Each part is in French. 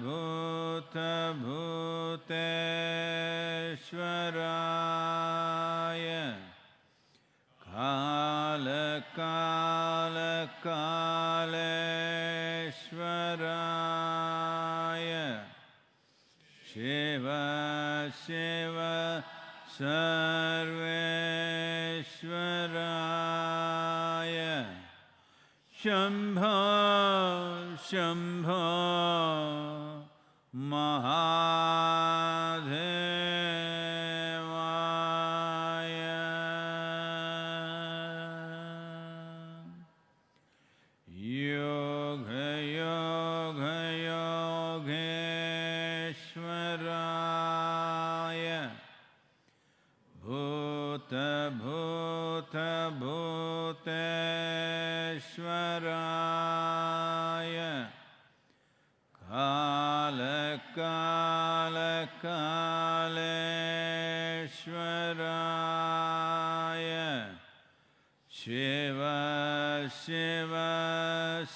भूतभूतेश्वराय कालकालकालेश्वराय शिव शिव सर्वेश्वराय शंभ शंभ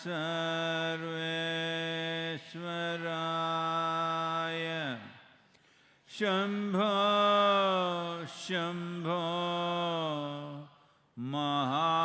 सर्वेश्वराय। शम्भो शम्भो महा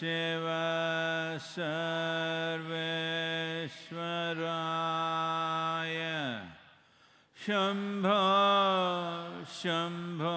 शिव सर्वेश्वराय। शंभ शम्भो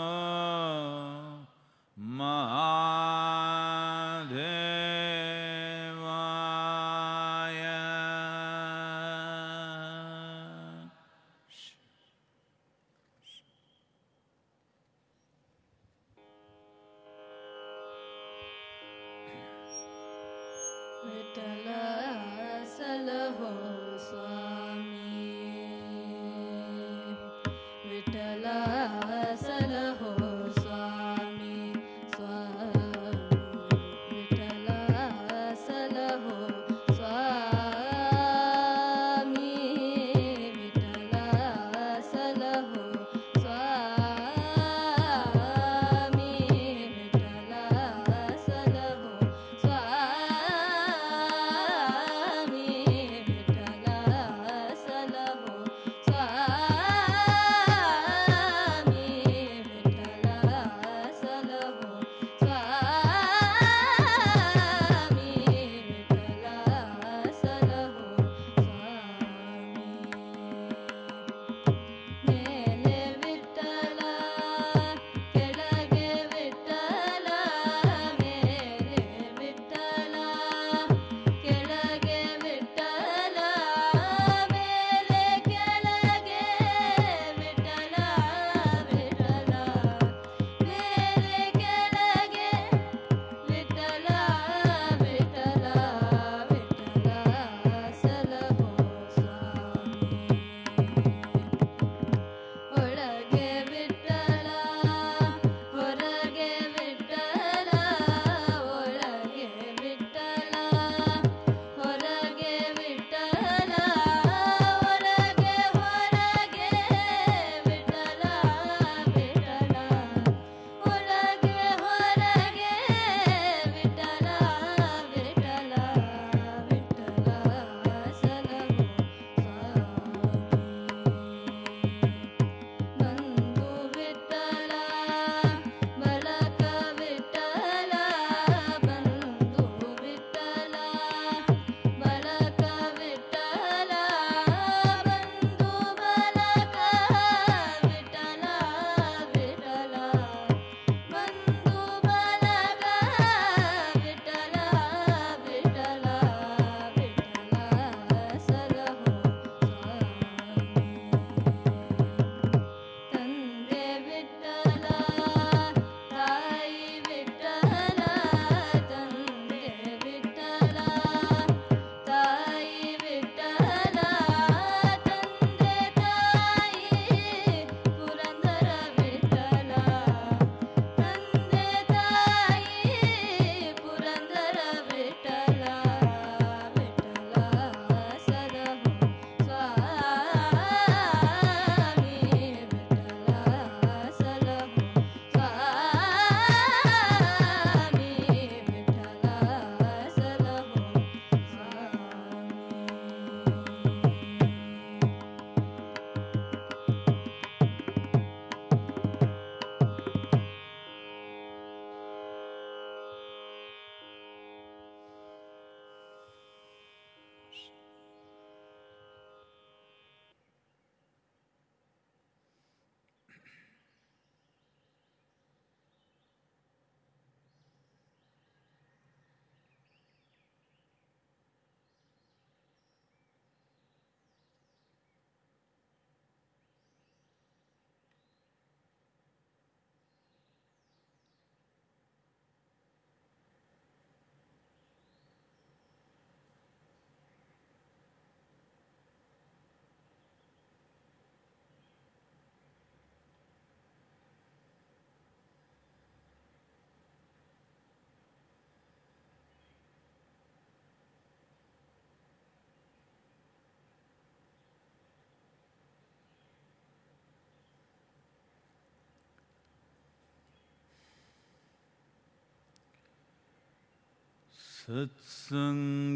सत्सङ्गत्वे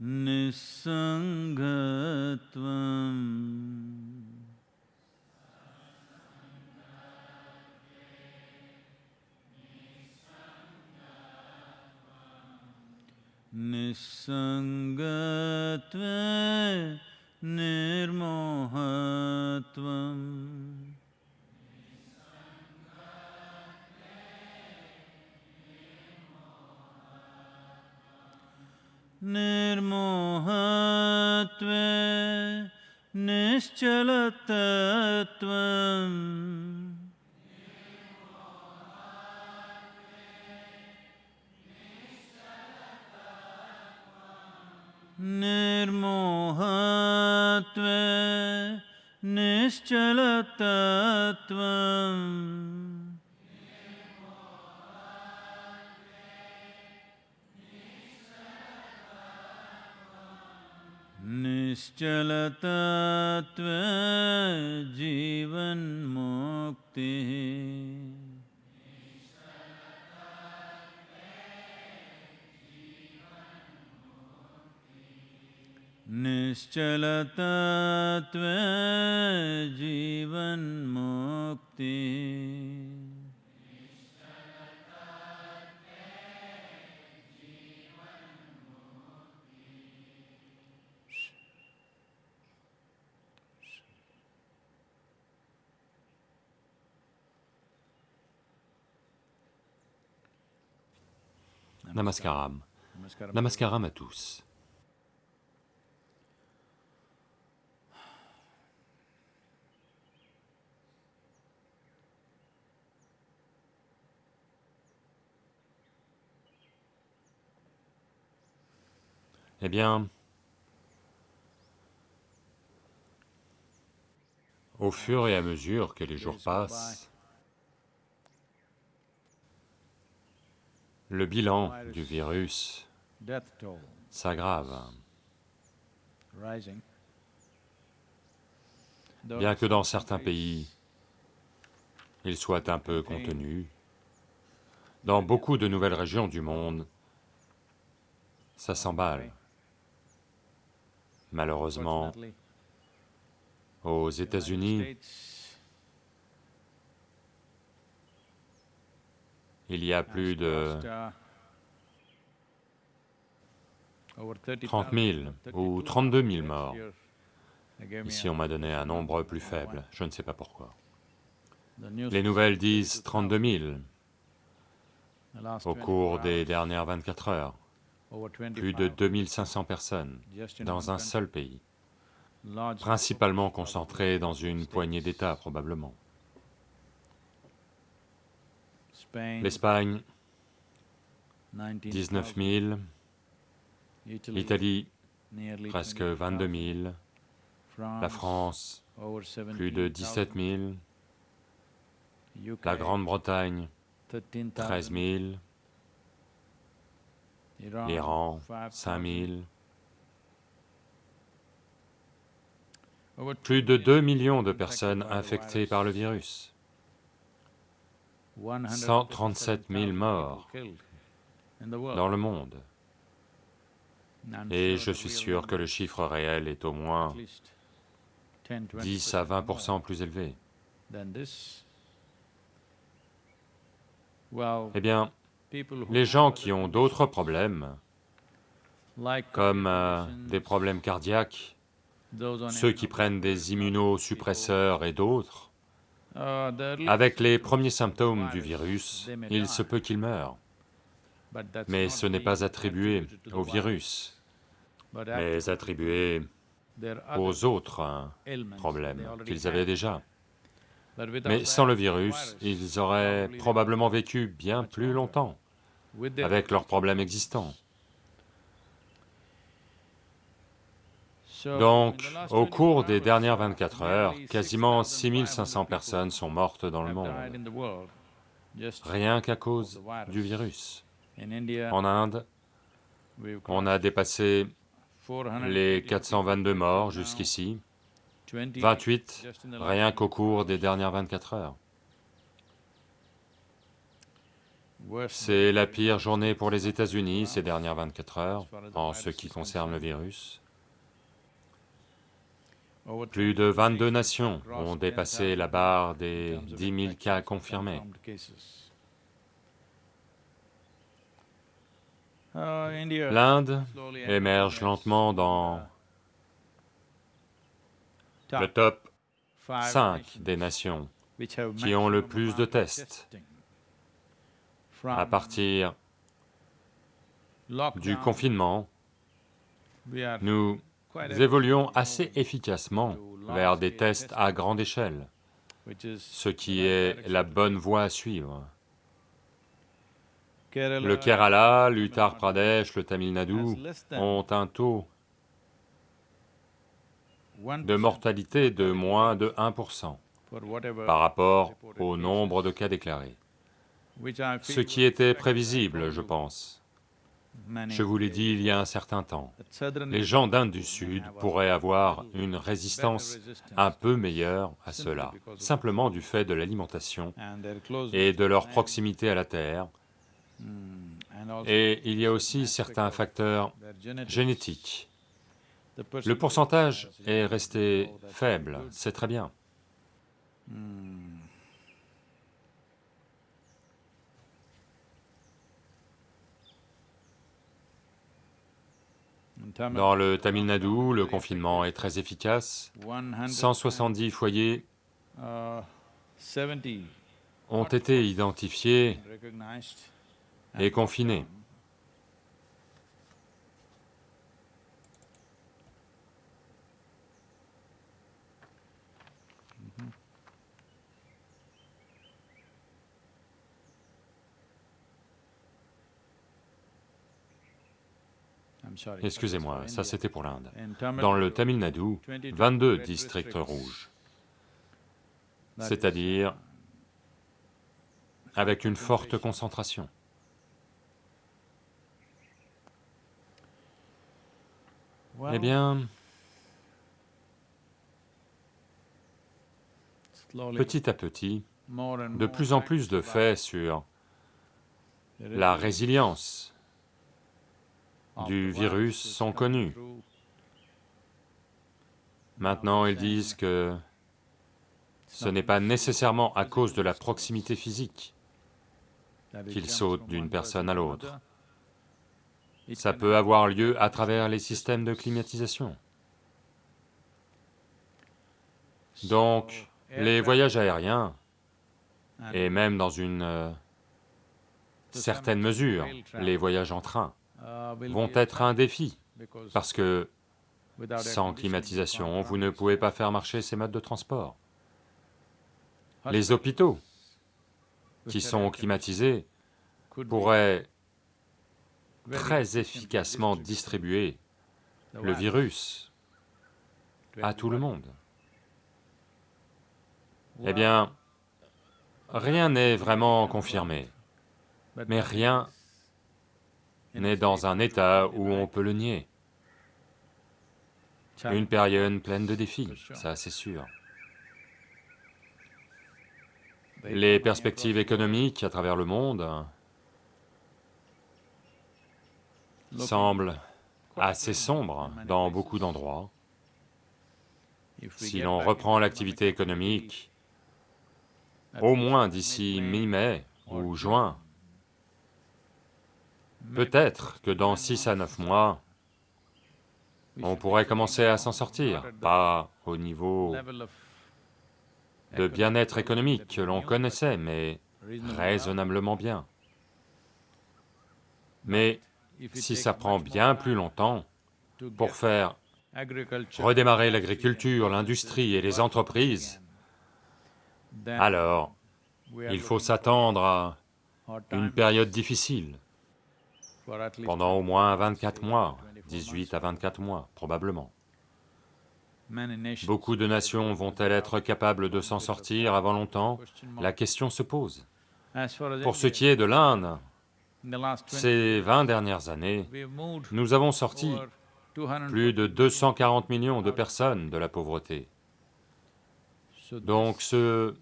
निस्सङ्गत्वम् निस्सङ्गत्वे निर्मोहत्वम्। निर्मोहत्वे निश्चलतत्वम् निर्मोहत्वे निश्चलतत्वम् निश्चलतत्त्वजीवन्मुक्तिः। निश्चलतत्त्वजीवन्मुक्तिः। Namaskaram. Namaskaram à tous. Eh bien, au fur et à mesure que les jours passent, le bilan du virus s'aggrave, bien que dans certains pays, il soit un peu contenu. Dans beaucoup de nouvelles régions du monde, ça s'emballe. Malheureusement, aux États-Unis, il y a plus de lost, uh, over 30,000, 30 000 ou 32 000 morts. Ici, on m'a donné un nombre plus faible, je ne sais pas pourquoi. Les nouvelles disent 32 000 the last au 24 cours des dernières 24 heures, plus de 25 2500 personnes dans un seul pays, principalement concentrées dans une poignée d'États probablement. L'Espagne, 19,000, 19 000, Italy, l'Italie, presque 20,000, 22 000, la France, plus de 17,000, 17 000, UK, la Grande-Bretagne, 13,000, 13 000, Iran, l'Iran, 5,000, 5 000, over plus de 2 millions de personnes infectées par le virus, 137 000 morts dans le monde. Et je suis sûr que le chiffre réel est au moins least 10, 10 à 20% 20% more plus élevé. Eh bien, les gens qui ont d'autres problèmes, comme euh, des problèmes cardiaques, ceux qui prennent des immunosuppresseurs et d'autres, avec les premiers symptômes du virus, il se peut qu'ils meurent. but that's Mais ce n'est pas attribué au virus, mais attribué aux autres problèmes qu'ils avaient déjà. Mais sans le virus, ils auraient probablement vécu bien plus longtemps, avec leurs problèmes existants. Donc, au 24 cours des dernières uh, 24 heures, quasiment 6,500 6500 people personnes sont mortes dans le monde, rien qu'à cause du virus. En Inde, on a dépassé 400 les people 422 morts jusqu'ici, 28 28 just in the last rien qu'au cours des dernières 24 heures. C'est la pire journée pour les États-Unis ces dernières 24 heures, en ce qui concerne le virus. Plus de 22 nations ont dépassé la barre des 10 000 cas confirmés. L'Inde émerge lentement dans le top five 5 nations des nations qui ont le plus de tests. à partir du confinement. are Nous évoluons assez efficacement vers des tests à grande échelle, ce qui est la bonne voie à suivre. Le Kerala, l'Uttar Pradesh, le Tamil Nadu ont un taux 1% de mortalité de moins de 1% for whatever par rapport au nombre de cas déclarés, ce qui était prévisible, je pense. Je vous l'ai dit il y a un certain temps. Les gens d'Inde du Sud pourraient avoir une résistance un peu meilleure à cela, simplement du fait de l'alimentation et de leur proximité à la Terre, Hmm, et il y a aussi certains facteurs génétiques. Le pourcentage est resté faible, c'est très bien. Dans le Tamil Nadu, le confinement est très efficace. 100 170 foyers uh, 70 ont été identifiés et confinés. Excusez-moi, ça c'était pour l'Inde. Dans le Tamil Nadu, 22 22 red districts rouges, c'est-à-dire avec une forte concentration. Eh bien, petit à petit, de plus en plus de faits sur la résilience du virus sont connus. Maintenant, ils disent que ce n'est pas nécessairement à cause de la proximité physique. That it qu'il jumps saute from d'une personne à l'autre. Ça peut avoir lieu à travers les systèmes de climatisation. Donc, les voyages aériens, et même dans une euh, certaine mesure, les voyages en train, vont être un défi, parce que sans climatisation, vous ne pouvez pas faire marcher ces modes de transport. Les hôpitaux, qui sont climatisés, pourraient très efficacement distribuer le virus à tout le monde. Eh bien, rien n'est vraiment confirmé, mais rien n'est dans un état où on peut le nier. Une période pleine de défis, ça c'est sûr. the Les perspectives économiques à travers le monde semblent assez sombres dans beaucoup d'endroits. Si l'on reprend l'activité économique, au moins d'ici mi-mai ou juin, peut-être que dans 6 à 9 months, mois, on pourrait commencer à s'en sortir, pas au niveau de bien-être économique que l'on connaissait, mais raisonnablement bien. Mais si ça prend bien plus longtemps pour faire redémarrer l'agriculture, l'industrie et les entreprises, alors il faut s'attendre à une période difficile, pendant au moins 24 18 mois, 24 18 à 24 mois, probablement. Beaucoup de nations vont-elles être capables de s'en sortir avant longtemps? La question se pose. Pour ce qui est de l'Inde, in the last 20 ces 20 dernières années, nous avons sorti over 200 plus de 240 millions de personnes de la pauvreté. Donc ce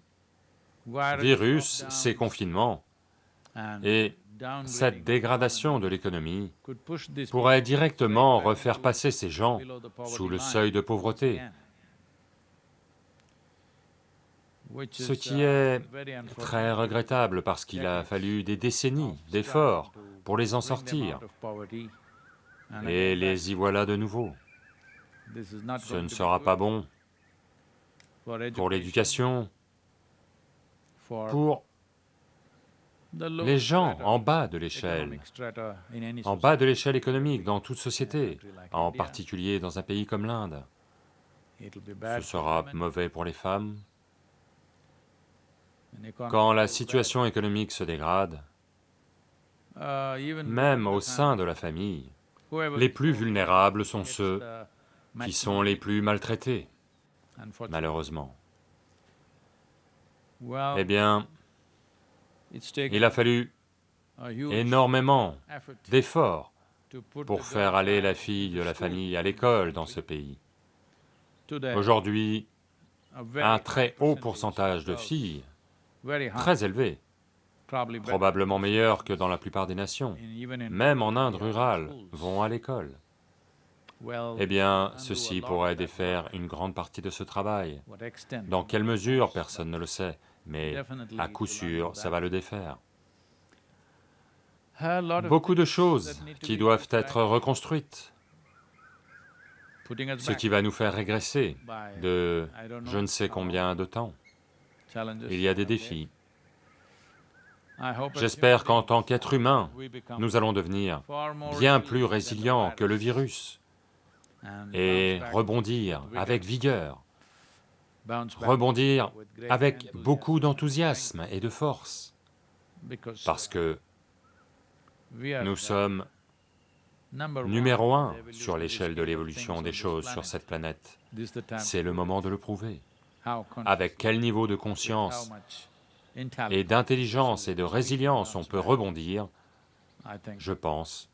virus ces confinements, Et cette dégradation de l'économie pourrait directement refaire passer ces gens sous le seuil de pauvreté, ce qui uh, est très regrettable parce qu'il a fallu des décennies d'efforts pour les en sortir, et les y voilà de nouveau. Ce ne sera pas bon pour l'éducation, pour les gens en bas de l'échelle, en bas de l'échelle économique dans toute société, en particulier dans un pays comme l'Inde. Ce sera mauvais pour les femmes. Quand la situation économique se dégrade, même au sein de la famille, les plus vulnérables sont ceux qui sont les plus maltraités, malheureusement. Eh bien, il a fallu énormément effort d'efforts pour faire aller la fille de la famille à l'école dans ce pays. Aujourd'hui, un très haut pourcentage de filles, très élevé, probablement meilleur que dans la plupart des nations, même en Inde rural rurale, vont à l'école. Eh bien, ceci pourrait défaire une grande partie de ce travail. Dans quelle mesure, personne ne le sait, mais à coup sûr, ça va le défaire. Beaucoup de choses qui doivent être reconstruites, ce qui va nous faire régresser de je ne sais combien de temps. Il y a des défis. J'espère qu'en tant qu'être humain, nous allons devenir bien plus résilients que le virus et rebondir avec vigueur, rebondir avec beaucoup d'enthousiasme et de force, parce que nous sommes numéro un sur l'échelle de l'évolution on des choses sur cette planète. C'est le moment de le prouver. Avec quel niveau de conscience et d'intelligence et de résilience on peut rebondir, je pense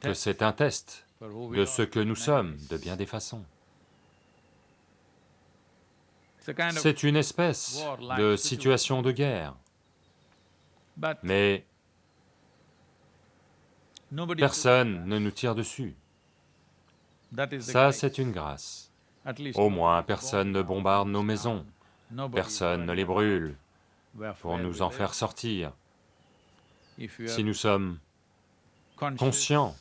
que c'est un test de ce que nous sommes de bien des façons. C'est une espèce de situation de guerre, mais personne ne nous tire dessus. Ça, c'est une grâce. Au moins, personne ne bomb bombarde nos maisons, personne ne les brûle pour nous en faire sortir. Si nous sommes conscients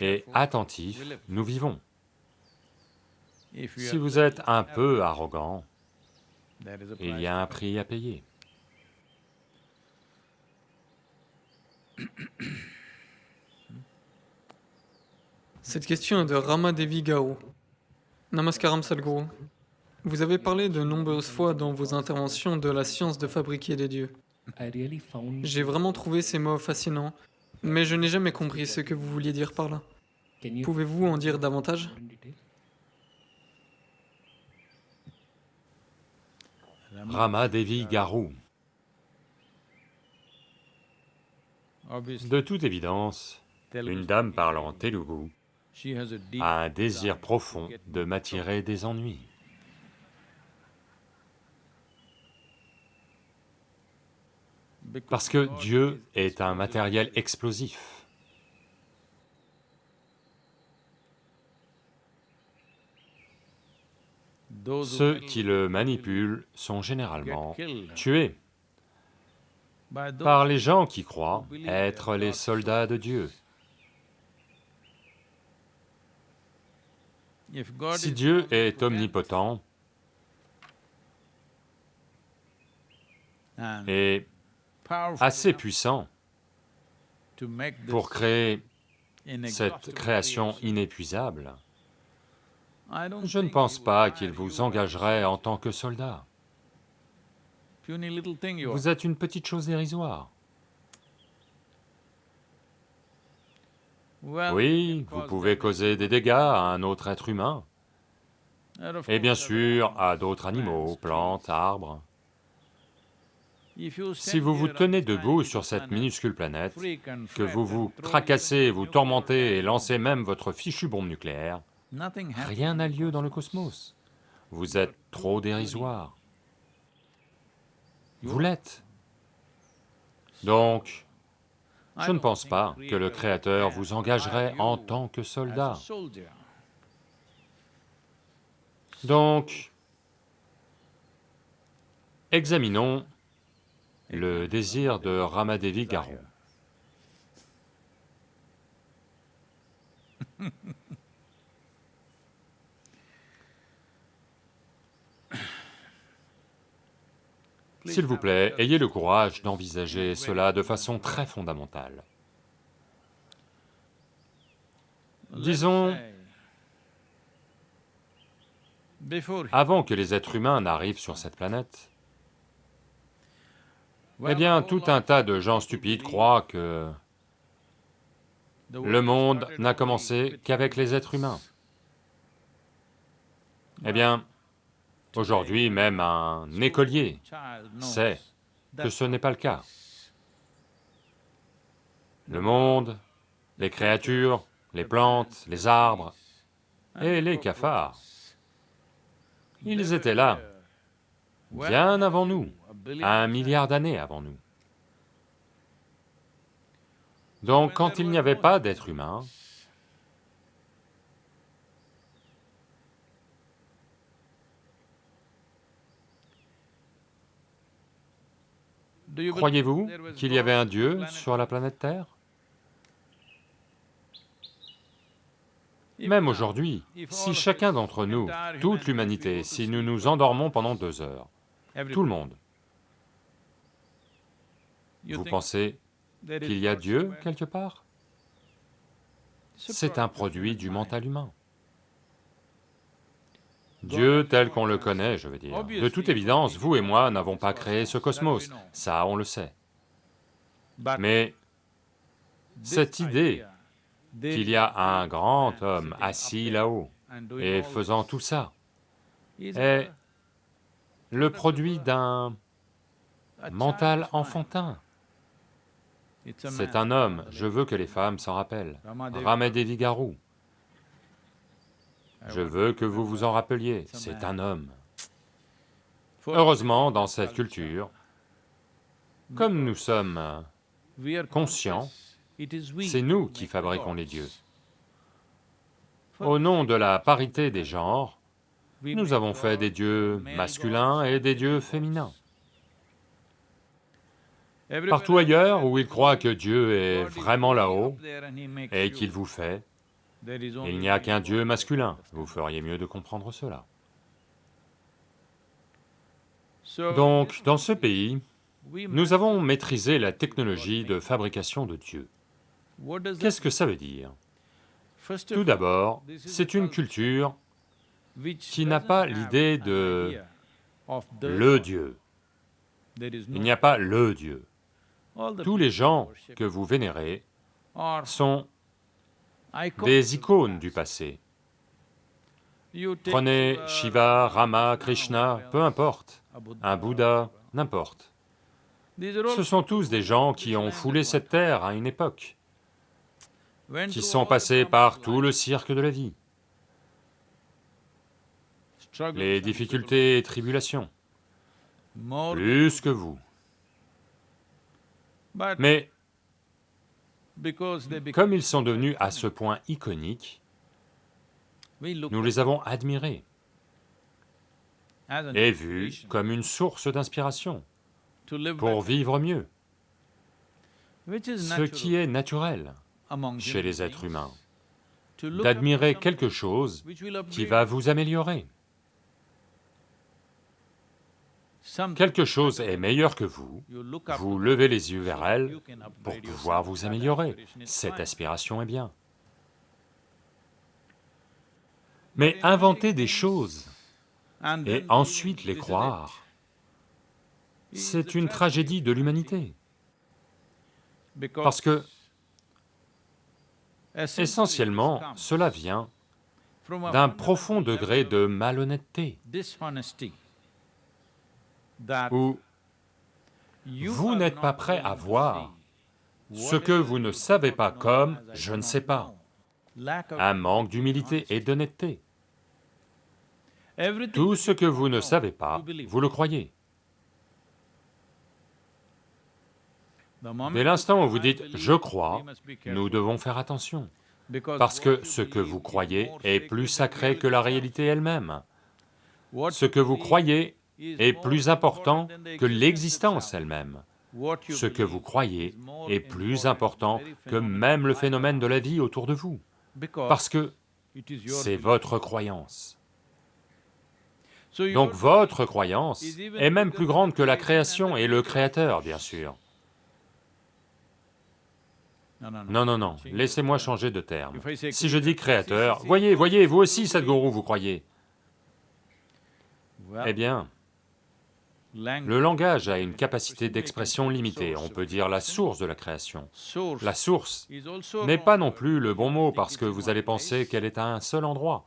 et attentifs, nous vivons. If you Si are vous êtes un arrogant, peu arrogant, there is a il price y a un to pay. prix à payer. Cette question est de Rama Devi Gao. Namaskaram Sadhguru. Vous avez parlé de nombreuses fois dans vos interventions de la science de fabriquer des dieux. J'ai vraiment trouvé ces mots fascinants, mais je n'ai jamais compris ce que vous vouliez dire par là. Pouvez-vous en dire davantage? Rama Devi Garou. Obviously, De toute évidence, une dame parlant telugu a un désir profond de m'attirer des ennuis. Parce que Dieu est un matériel explosif. Ceux qui le manipulent sont généralement tués par les gens qui croient être les soldats de Dieu. Si Dieu est omnipotent et assez puissant pour créer cette création inépuisable, je ne pense pas qu'il vous engagerait en tant que soldat. Vous êtes une petite chose dérisoire. Oui, vous pouvez causer des dégâts à un autre être humain, et bien sûr à d'autres animaux, plantes, arbres. Si vous vous tenez debout sur cette minuscule planète, que vous vous tracassez, vous tourmentez et lancez même votre fichue bombe nucléaire, rien n'a lieu dans le cosmos. Vous êtes trop dérisoire. Vous l'êtes. Donc, je ne pense pas que le Créateur vous engagerait en tant que soldat. Donc, examinons le désir de Ramadevi Garou. S'il vous plaît, ayez le courage d'envisager cela de façon très fondamentale. Disons- Avant que les êtres humains n'arrivent sur cette planète, eh bien, tout un tas de gens stupides croient que le monde n'a commencé qu'avec les êtres humains. Eh bien, aujourd'hui, même un écolier sait que ce n'est pas le cas. Le monde, les créatures, les plantes, les arbres et les cafards, ils étaient là bien avant nous, un milliard d'années avant nous. Donc quand il n'y avait pas d'être humain, croyez-vous qu'il y avait un Dieu sur la planète Terre? Même aujourd'hui, si chacun d'entre nous, toute l'humanité, si nous nous endormons pendant deux heures, tout le monde, vous pensez qu'il y a Dieu quelque part? C'est un produit du mental humain. Dieu tel qu'on le connaît, je veux dire. De toute évidence, vous et moi n'avons pas créé ce cosmos, ça on le sait. Mais cette idée qu'il y a un grand homme assis là-haut et faisant tout ça est le produit d'un mental enfantin. C'est un homme, je veux que les femmes s'en rappellent. Ramadevi Garou. Je veux que vous vous en rappeliez, c'est un homme. Heureusement, dans cette culture, comme nous sommes conscients, c'est nous qui fabriquons les dieux. Au nom de la parité des genres, nous avons fait des dieux masculins et des dieux féminins. Partout ailleurs où ils croient que Dieu est vraiment là-haut et qu'il vous fait, il n'y a qu'un Dieu masculin, vous feriez mieux de comprendre cela. Donc, dans ce pays, nous avons maîtrisé la technologie de fabrication de Dieu. Qu'est-ce que ça veut dire? Tout d'abord, c'est une culture qui n'a pas l'idée de le Dieu. Il n'y a pas le Dieu. Tous les gens que vous vénérez sont des icônes du passé. Prenez Shiva, Rama, Krishna, peu importe, un Bouddha, n'importe. Ce sont tous des gens qui ont foulé cette terre à une époque, qui sont passés par tout le cirque de la vie, les difficultés et tribulations, plus que vous. Mais comme ils sont devenus à ce point iconiques, nous les avons admirés et vus comme une source d'inspiration pour vivre mieux, ce qui est naturel chez les êtres humains, d'admirer quelque chose qui va vous améliorer. Quelque chose est meilleur que vous, vous levez les yeux vers elle pour pouvoir vous améliorer, cette aspiration est bien. Mais inventer des choses et ensuite les croire, c'est une tragédie de l'humanité, parce que, essentiellement, cela vient d'un profond degré de malhonnêteté, où vous n'êtes pas prêt à voir ce que vous ne savez pas comme « je ne sais pas », un manque d'humilité et d'honnêteté. Tout ce que vous ne savez pas, vous le croyez. Dès l'instant où vous dites « je crois », nous devons faire attention, parce que ce que vous croyez est plus sacré que la réalité elle-même. Ce que vous croyez est plus important que l'existence elle-même. Ce que vous croyez est plus important que même le phénomène de la vie autour de vous, parce que c'est votre croyance. Donc votre croyance est même plus grande que la création et le Créateur, bien sûr. Non, non, non, laissez-moi changer de terme. Si je dis Créateur, voyez, voyez, vous aussi, Sadhguru, vous croyez. Eh bien, le langage a une capacité d'expression limitée, on peut dire la source de la création. La source n'est pas non plus le bon mot parce que vous allez penser qu'elle est à un seul endroit,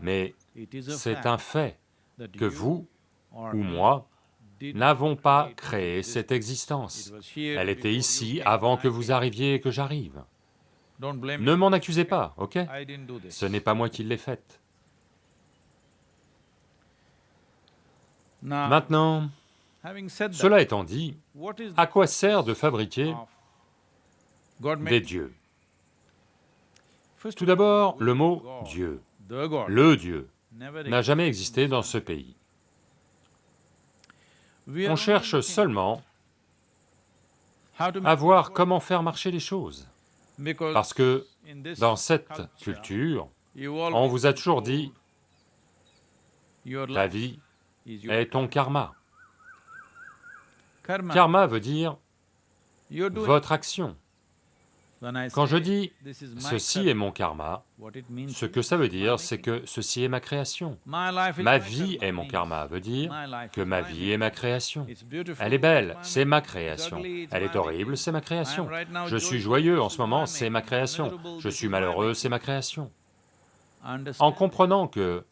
mais c'est un fait que vous ou moi n'avons pas créé cette existence. Elle était ici avant que vous arriviez et que j'arrive. Ne m'en accusez pas, ok Ce n'est pas moi qui l'ai faite. Maintenant, cela étant dit, à quoi sert de fabriquer des dieux? Tout d'abord, le mot « Dieu », le Dieu, n'a jamais existé dans ce pays. On cherche seulement à voir comment faire marcher les choses, parce que dans cette culture, on vous a toujours dit, ta vie est ton karma. Karma veut dire votre action. Quand je dis « ceci est mon karma », ce que ça veut dire, c'est que ceci est ma création. Ma vie est mon karma veut dire que ma vie est ma création. Elle est belle, c'est ma création. Elle est horrible, c'est ma création. Je suis joyeux en ce moment, c'est ma création. Je suis malheureux, c'est ma création. En comprenant que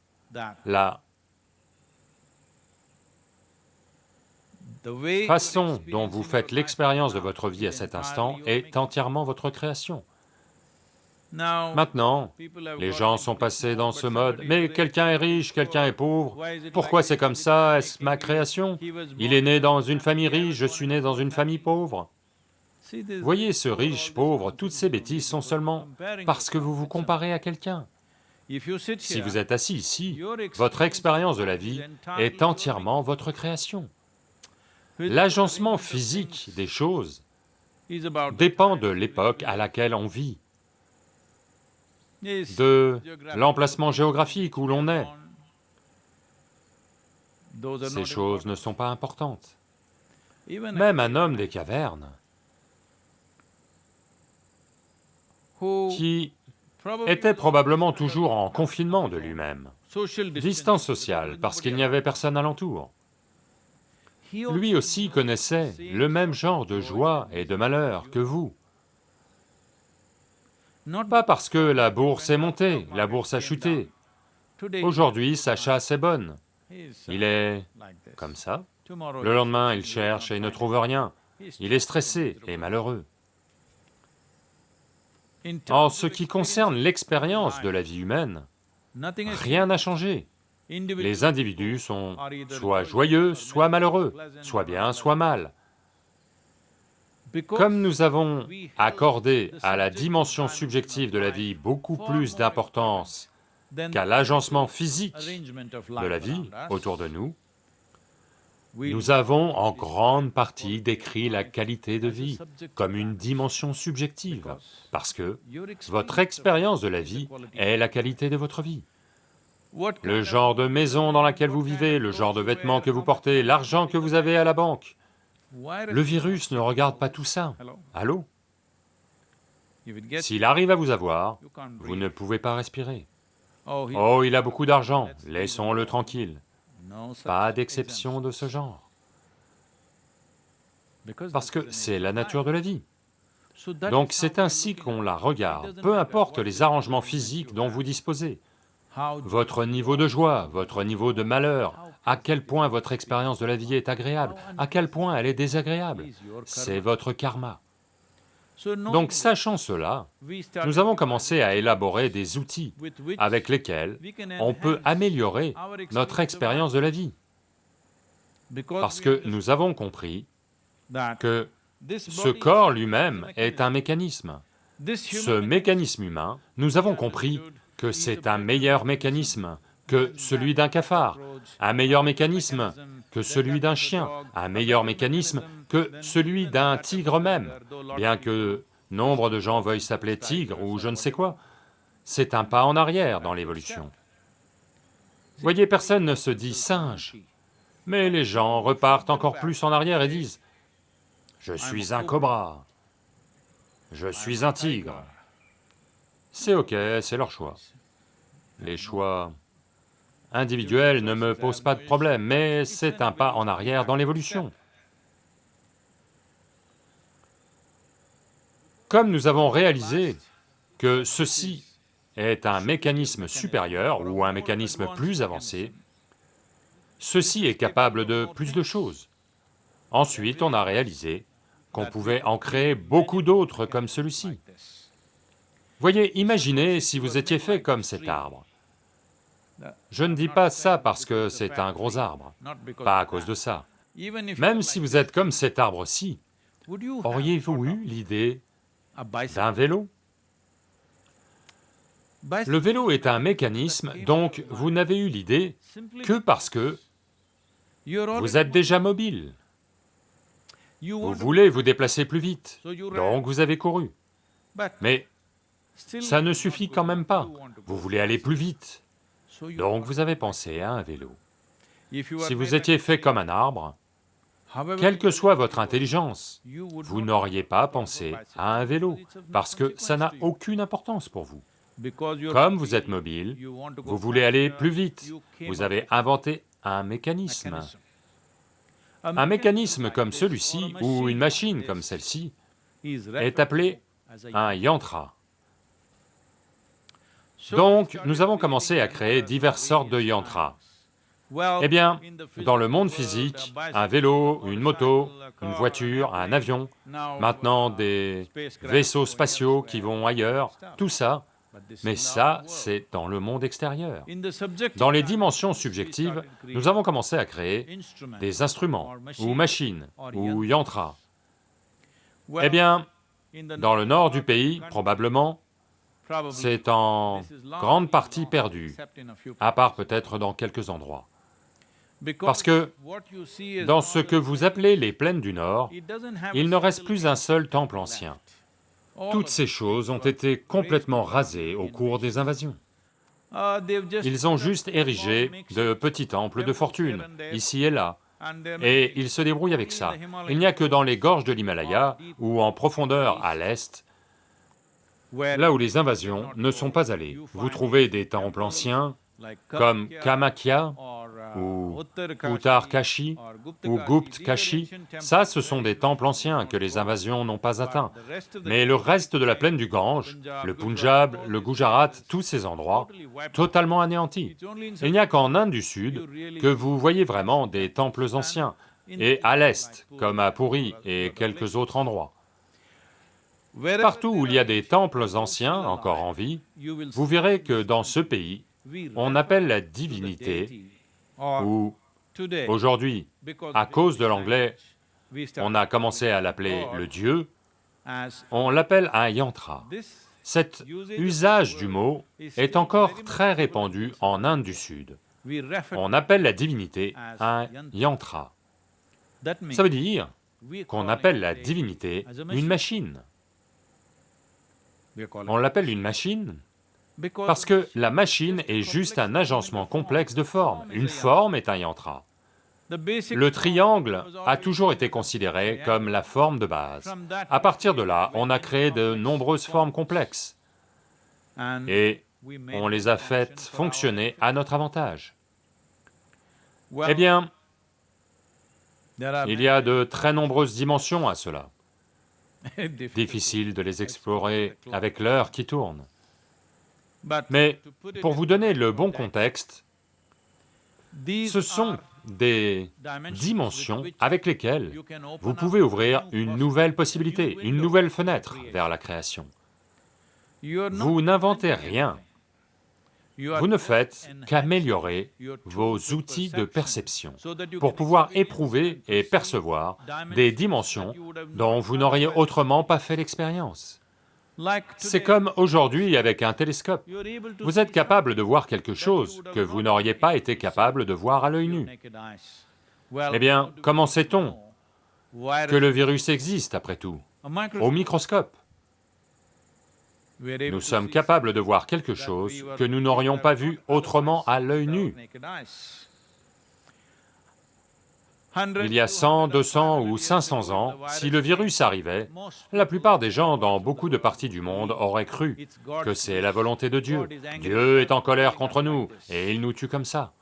la façon dont vous faites l'expérience de votre vie à cet instant est entièrement votre création. Maintenant, les gens sont passés dans ce mode, mais quelqu'un est riche, quelqu'un est pauvre, pourquoi c'est comme ça, est-ce ma création? Il est né dans une famille riche, je suis né dans une famille pauvre. Voyez ce riche, pauvre, toutes ces bêtises sont seulement parce que vous vous comparez à quelqu'un. Si vous êtes assis ici, votre expérience de la vie est entièrement votre création. L'agencement physique des choses dépend de l'époque à laquelle on vit, de l'emplacement géographique où l'on est. Ces choses ne sont pas importantes. Même un homme des cavernes qui était probablement toujours en confinement de lui-même, distance sociale, parce qu'il n'y avait personne alentour. Lui aussi connaissait le même genre de joie et de malheur que vous. Pas parce que la bourse est montée, la bourse a chuté. Aujourd'hui, sa chasse est bonne. Il est comme ça. Le lendemain, il cherche et ne trouve rien. Il est stressé et malheureux. En ce qui concerne l'expérience de la vie humaine, rien n'a changé. Les individus sont soit joyeux, soit malheureux, soit bien, soit mal. Comme nous avons accordé à la dimension subjective de la vie beaucoup plus d'importance qu'à l'agencement physique de la vie autour de nous, nous avons en grande partie décrit la qualité de vie comme une dimension subjective, parce que votre expérience de la vie est la qualité de votre vie le genre de maison dans laquelle vous vivez, le genre de vêtements que vous portez, l'argent que vous avez à la banque. Le virus ne regarde pas tout ça. Allô? S'il arrive à vous avoir, vous ne pouvez pas respirer. Oh, il a beaucoup d'argent, laissons-le tranquille. Pas d'exception de ce genre. Parce que c'est la nature de la vie. Donc c'est ainsi qu'on la regarde, peu importe les arrangements physiques dont vous disposez votre niveau de joie, votre niveau de malheur, à quel point votre expérience de la vie est agréable, à quel point elle est désagréable, c'est votre karma. Donc sachant cela, nous avons commencé à élaborer des outils avec lesquels on peut améliorer notre expérience de la vie. Parce que nous avons compris que Ce corps lui-même est un mécanisme. Ce mécanisme humain, nous avons compris que c'est un meilleur mécanisme que celui d'un cafard, un meilleur mécanisme que celui d'un chien, un meilleur mécanisme que celui d'un tigre même, bien que nombre de gens veuillent s'appeler tigre ou je ne sais quoi, c'est un pas en arrière dans l'évolution. Voyez, personne ne se dit singe, mais les gens repartent encore plus en arrière et disent, je suis un cobra, je suis un tigre. C'est ok, c'est leur choix. Les choix individuels ne me posent pas de problème, mais c'est un pas en arrière dans l'évolution. Comme nous avons réalisé que ceci est un mécanisme supérieur ou un mécanisme plus avancé, ceci est capable de plus de choses. Ensuite, on a réalisé qu'on pouvait en créer beaucoup d'autres comme celui-ci. Voyez, imaginez si vous étiez fait comme cet arbre. Je ne dis pas ça parce que c'est un gros arbre, pas à cause de ça. Même si vous êtes comme cet arbre-ci, auriez-vous eu l'idée d'un vélo? Le vélo est un mécanisme, donc vous n'avez eu l'idée que parce que vous êtes déjà mobile. Vous voulez vous déplacer plus vite, donc vous avez couru. Mais ça ne suffit quand même pas, vous voulez aller plus vite, donc vous avez pensé à un vélo. Si vous étiez fait comme un arbre, quelle que soit votre intelligence, vous n'auriez pas pensé à un vélo, parce que ça n'a aucune importance pour vous. Comme vous êtes mobile, vous voulez aller plus vite, vous avez inventé un mécanisme. Un mécanisme comme celui-ci, ou une machine comme celle-ci, est appelé un yantra. Donc, nous avons commencé à créer diverses sortes de yantras. Eh bien, dans le monde physique, un vélo, une moto, une voiture, un avion, maintenant des vaisseaux spatiaux qui vont ailleurs, tout ça, mais ça, c'est dans le monde extérieur. Dans les dimensions subjectives, nous avons commencé à créer des instruments, ou machines, ou yantras. Eh bien, dans le nord du pays, probablement, c'est en grande partie perdu, à part peut-être dans quelques endroits. Parce que dans ce que vous appelez les plaines du Nord, il ne reste plus un seul temple ancien. Toutes ces choses ont été complètement rasées au cours des invasions. Ils ont juste érigé de petits temples de fortune, ici et là, et ils se débrouillent avec ça. Il n'y a que dans les gorges de l'Himalaya, ou en profondeur à l'est, là où les invasions ne sont pas allées. Vous trouvez des temples anciens, comme Kamakya, ou Uttar Kashi, ou Gupt Kashi, ça ce sont des temples anciens que les invasions n'ont pas atteints. Mais le reste de la plaine du Gange, le Punjab, le Gujarat, tous ces endroits, totalement anéantis. Il n'y a qu'en Inde du Sud que vous voyez vraiment des temples anciens, et à l'est, comme à Puri et quelques autres endroits. Partout où il y a des temples anciens encore en vie, vous verrez que dans ce pays, on appelle la divinité, ou aujourd'hui, à cause de l'anglais, on a commencé à l'appeler le dieu, on l'appelle un yantra. Cet usage du mot est encore très répandu en Inde du Sud. On appelle la divinité un yantra. Ça veut dire qu'on appelle la divinité une machine. On l'appelle une machine parce que la machine est juste un agencement complexe de formes. Une forme est un yantra. Le triangle a toujours été considéré comme la forme de base. À partir de là, on a créé de nombreuses formes complexes et on les a faites fonctionner à notre avantage. Eh bien, il y a de très nombreuses dimensions à cela. Difficile de les explorer avec l'heure qui tourne. Mais pour vous donner le bon contexte, ce sont des dimensions avec lesquelles vous pouvez ouvrir une nouvelle possibilité, une nouvelle fenêtre vers la création. Vous n'inventez rien. Vous ne faites qu'améliorer vos outils de perception pour pouvoir éprouver et percevoir des dimensions dont vous n'auriez autrement pas fait l'expérience. C'est comme aujourd'hui avec un télescope. Vous êtes capable de voir quelque chose que vous n'auriez pas été capable de voir à l'œil nu. Eh bien, comment sait-on que le virus existe après tout? Au microscope. Nous sommes capables de voir quelque chose que nous n'aurions pas vu autrement à l'œil nu. Il y a 100, 200 ou 500 ans, si le virus arrivait, la plupart des gens dans beaucoup de parties du monde auraient cru que c'est la volonté de Dieu. Dieu est en colère contre nous et il nous tue comme ça.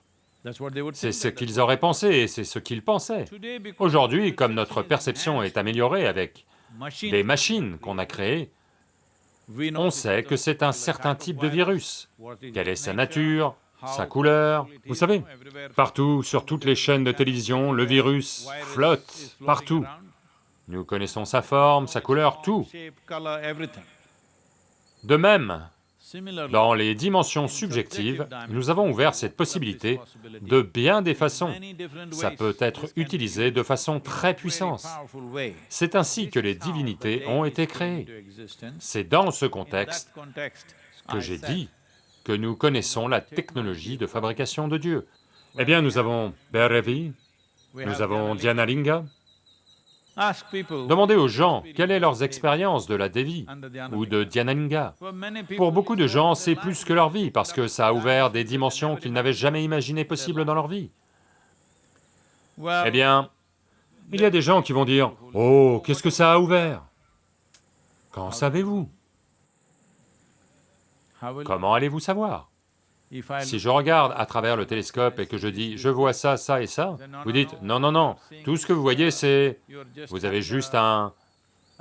C'est ce qu'ils auraient pensé et c'est ce qu'ils pensaient. Aujourd'hui, comme notre perception est améliorée avec des machines qu'on a créées, on sait que c'est un certain type de virus. Quelle est sa nature, sa couleur, vous savez, partout, sur toutes les chaînes de télévision, le virus flotte partout. Nous connaissons sa forme, sa couleur, tout. De même, dans les dimensions subjectives, nous avons ouvert cette possibilité de bien des façons. Ça peut être utilisé de façon très puissante. C'est ainsi que les divinités ont été créées. C'est dans ce contexte que j'ai dit que nous connaissons la technologie de fabrication de Dieu. Eh bien, nous avons Bhairavi, nous avons Dhyanalinga. Demandez aux gens quelle est leur expérience de la Devi ou de Dhyanalinga. Pour beaucoup de gens, c'est plus que leur vie, parce que ça a ouvert des dimensions qu'ils n'avaient jamais imaginées possibles dans leur vie. Eh bien, il y a des gens qui vont dire, « Oh, qu'est-ce que ça a ouvert ?» Qu'en savez-vous? Comment allez-vous savoir? Si je regarde à travers le télescope et que je dis, je vois ça, ça et ça, vous dites, non, non, non, tout ce que vous voyez c'est... Vous avez juste un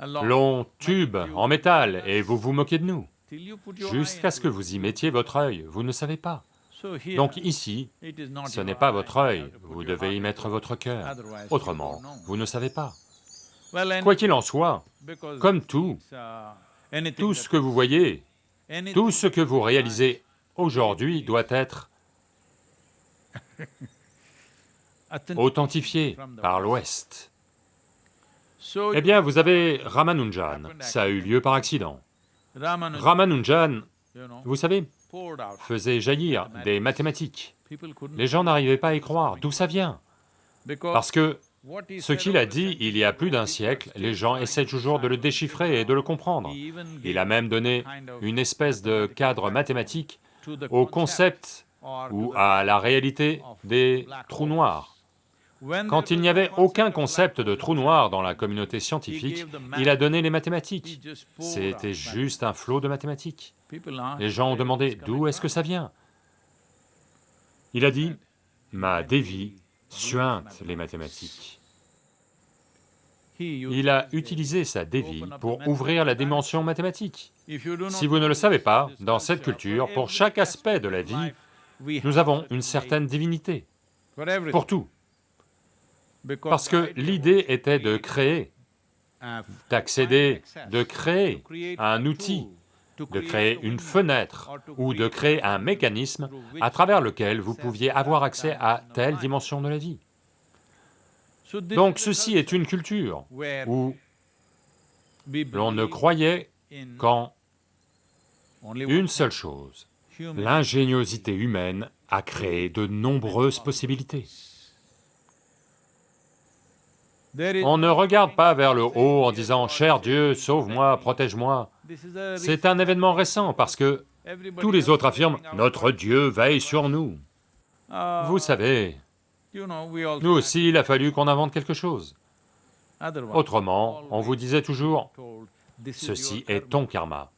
long tube en métal et vous vous moquez de nous. Jusqu'à ce que vous y mettiez votre œil, vous ne savez pas. Donc ici, ce n'est pas votre œil, vous devez y mettre votre cœur, autrement, vous ne savez pas. Quoi qu'il en soit, comme tout, tout ce que vous voyez tout ce que vous réalisez aujourd'hui doit être authentifié par l'Ouest. Eh bien, vous avez Ramanujan, ça a eu lieu par accident. Ramanujan, vous savez, faisait jaillir des mathématiques. Les gens n'arrivaient pas à y croire, d'où ça vient Parce que ce qu'il a dit il y a plus d'un siècle, les gens essaient toujours de le déchiffrer et de le comprendre. Il a même donné une espèce de cadre mathématique au concept ou à la réalité des trous noirs. Quand il n'y avait aucun concept de trou noir dans la communauté scientifique, il a donné les mathématiques. C'était juste un flot de mathématiques. Les gens ont demandé, d'où est-ce que ça vient? Il a dit, ma dévie suinte les mathématiques. Il a utilisé sa dévie pour ouvrir la dimension mathématique. Si vous ne le savez pas, dans cette culture, pour chaque aspect de la vie, nous avons une certaine divinité, pour tout. Parce que l'idée était de créer, d'accéder, de créer un outil, de créer une fenêtre ou de créer un mécanisme à travers lequel vous pouviez avoir accès à telle dimension de la vie. Donc ceci est une culture où l'on ne croyait qu'en une seule chose, l'ingéniosité humaine a créé de nombreuses possibilités. On ne regarde pas vers le haut en disant « Cher Dieu, sauve-moi, protège-moi ». C'est un événement récent parce que tous les autres affirment « Notre Dieu veille sur nous ». Vous savez, nous aussi, il a fallu qu'on invente quelque chose. Autrement, on vous disait toujours, ceci est ton karma.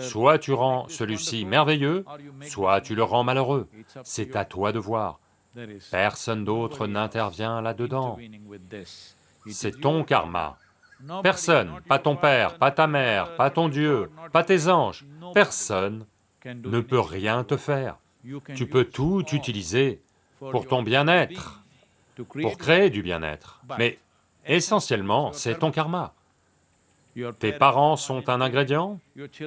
Soit tu rends celui-ci merveilleux, soit tu le rends malheureux. C'est à toi de voir. Personne d'autre n'intervient là-dedans. C'est ton karma. Personne, pas ton père, pas ta mère, pas ton Dieu, pas tes anges, personne ne peut rien te faire. Tu peux tout utiliser pour ton bien-être pour créer du bien-être. Mais essentiellement, c'est ton karma. Tes parents sont un ingrédient,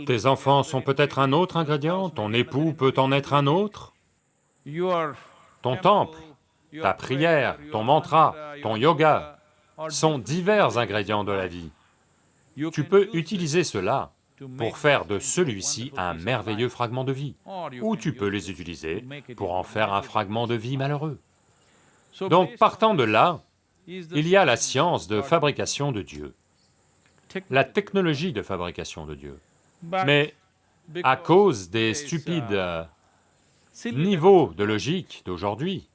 tes enfants sont peut-être un autre ingrédient, ton époux peut en être un autre, ton temple, ta prière, ton mantra, ton yoga sont divers ingrédients de la vie. Tu peux utiliser cela pour faire de celui-ci un merveilleux fragment de vie, ou tu peux les utiliser pour en faire un fragment de vie malheureux. Donc partant de là, il y a la science de fabrication de Dieu, la technologie de fabrication de Dieu. Mais à cause des stupides euh, niveaux de logique d'aujourd'hui,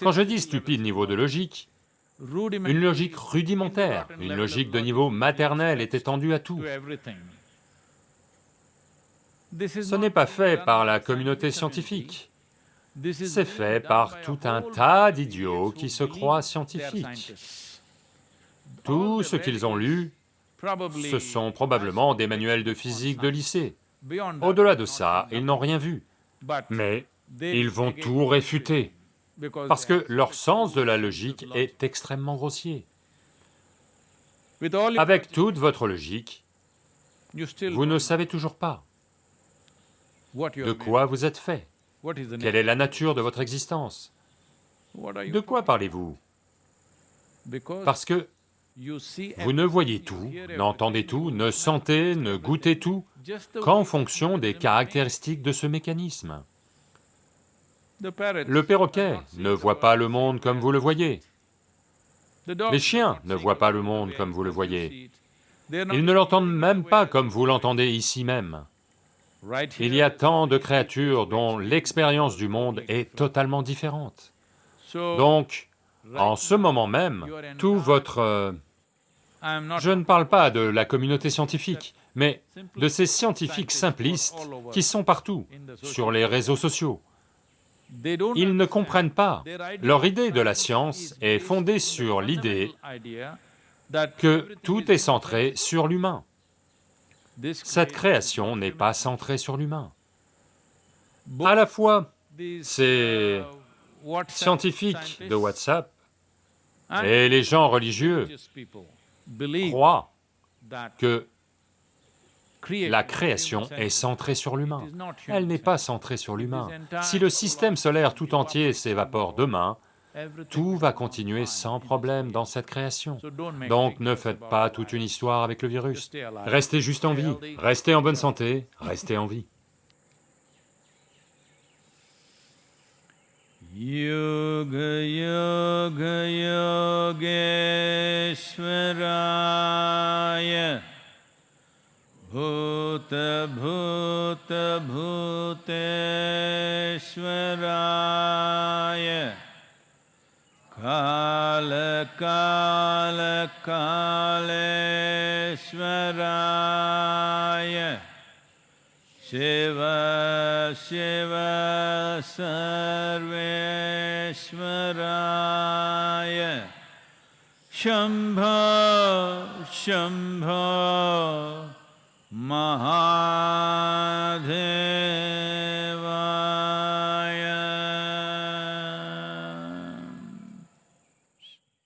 quand je dis stupide niveau de logique, une logique rudimentaire, une logique de niveau maternel est étendue à tout. Ce n'est pas fait par la communauté scientifique, c'est fait par tout un tas d'idiots qui se croient scientifiques. Tout ce qu'ils ont lu, ce sont probablement des manuels de physique de lycée. Au-delà de ça, ils n'ont rien vu. Mais ils vont tout réfuter, parce que leur sens de la logique est extrêmement grossier. Avec toute votre logique, vous ne savez toujours pas de quoi vous êtes fait, quelle est la nature de votre existence? De quoi parlez-vous? Parce que vous ne voyez tout, n'entendez tout, ne sentez, ne goûtez tout qu'en fonction des caractéristiques de ce mécanisme. Le perroquet ne voit pas le monde comme vous le voyez. Les chiens ne voient pas le monde comme vous le voyez. Ils ne l'entendent même pas comme vous l'entendez ici même. Il y a tant de créatures dont l'expérience du monde est totalement différente. Donc, en ce moment même, tout votre... Je ne parle pas de la communauté scientifique, mais de ces scientifiques simplistes qui sont partout, sur les réseaux sociaux. Ils ne comprennent pas. Leur idée de la science est fondée sur l'idée que tout est centré sur l'humain. Cette création n'est pas centrée sur l'humain. À la fois, ces scientifiques de WhatsApp et les gens religieux croient que la création est centrée sur l'humain. Elle n'est pas centrée sur l'humain. Si le système solaire tout entier s'évapore demain, tout va continuer sans problème dans cette création. Donc ne faites pas toute une histoire avec le virus. Restez juste en vie, restez en bonne santé, restez en vie. योगयोगयोगेश्वराय भूतभूतभूतेश्वराय कालकालकालेश्वराय शिव सर्वेश्वराय शम्भो शम्भो महा